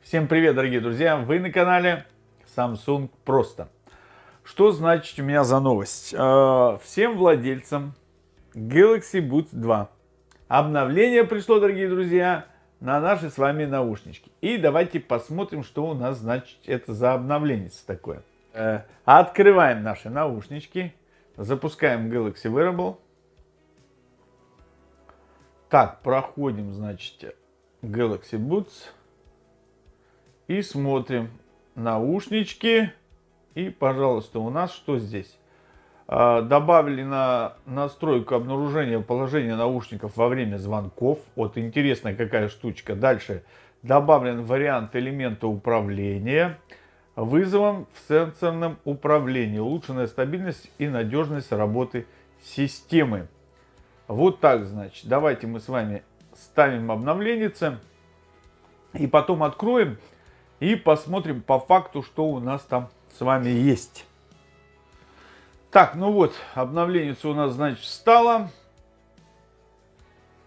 Всем привет, дорогие друзья! Вы на канале Samsung Просто. Что значит у меня за новость? Э, всем владельцам Galaxy Buds 2 обновление пришло, дорогие друзья, на наши с вами наушнички. И давайте посмотрим, что у нас значит это за обновление такое. Э, открываем наши наушнички, запускаем Galaxy Wearable. Так, проходим, значит, Galaxy Buds. И смотрим наушнички. И, пожалуйста, у нас что здесь? А, добавили на настройку обнаружения положения наушников во время звонков. Вот интересная какая штучка. Дальше добавлен вариант элемента управления вызовом в сенсорном управлении. Улучшенная стабильность и надежность работы системы. Вот так, значит. Давайте мы с вами ставим обновление и потом откроем и посмотрим по факту, что у нас там с вами есть. Так, ну вот, обновление у нас, значит, стало.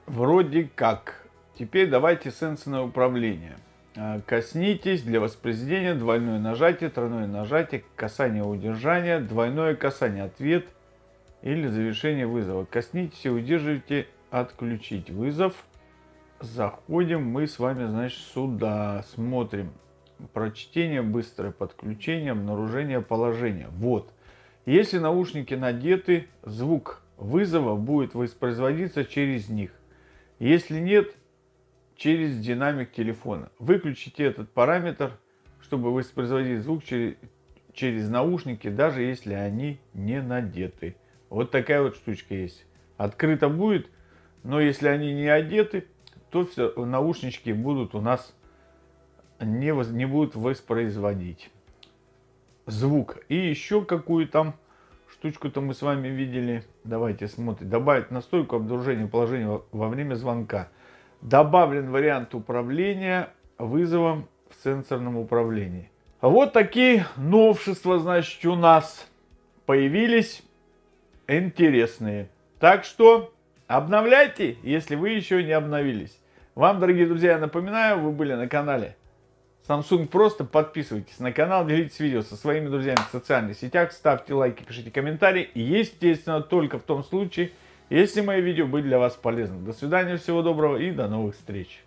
Вроде как. Теперь давайте сенсорное управление. А, коснитесь для воспроизведения, двойное нажатие, тройное нажатие, касание удержания, двойное касание, ответ или завершение вызова. Коснитесь и удерживайте, отключить вызов. Заходим мы с вами, значит, сюда, смотрим прочтение, быстрое подключение, обнаружение положения. Вот. Если наушники надеты, звук вызова будет воспроизводиться через них. Если нет, через динамик телефона. Выключите этот параметр, чтобы воспроизводить звук через, наушники, даже если они не надеты. Вот такая вот штучка есть. Открыто будет, но если они не одеты, то все, наушнички будут у нас не, не будут воспроизводить звук. И еще какую там штучку-то мы с вами видели. Давайте смотрим. Добавить настойку обнаружения положения во время звонка. Добавлен вариант управления вызовом в сенсорном управлении. Вот такие новшества, значит, у нас появились интересные. Так что обновляйте, если вы еще не обновились. Вам, дорогие друзья, я напоминаю, вы были на канале Samsung просто подписывайтесь на канал, делитесь видео со своими друзьями в социальных сетях, ставьте лайки, пишите комментарии. И естественно, только в том случае, если мои видео были для вас полезны. До свидания, всего доброго и до новых встреч.